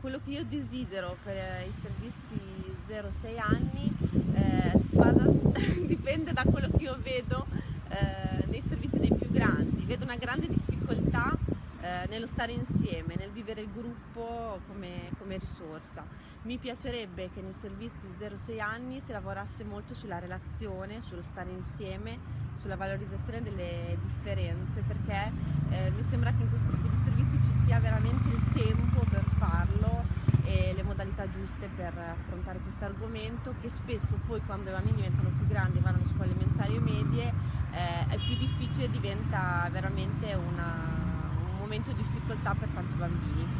quello che io desidero per i servizi 0-6 anni eh, si basa, dipende da quello che io vedo eh, nei servizi dei più grandi. Vedo una grande difficoltà eh, nello stare insieme, nel vivere il gruppo come, come, risorsa. Mi piacerebbe che nei servizi 0-6 anni si lavorasse molto sulla relazione, sullo stare insieme, sulla valorizzazione delle differenze, perché eh, mi sembra che in questo tipo di servizi ci sia veramente il tempo per farlo e modalità giuste per affrontare questo argomento che spesso poi quando i bambini diventano più grandi, vanno a scuole elementari e medie, eh, è più difficile, diventa veramente una momento di difficoltà per tanti bambini.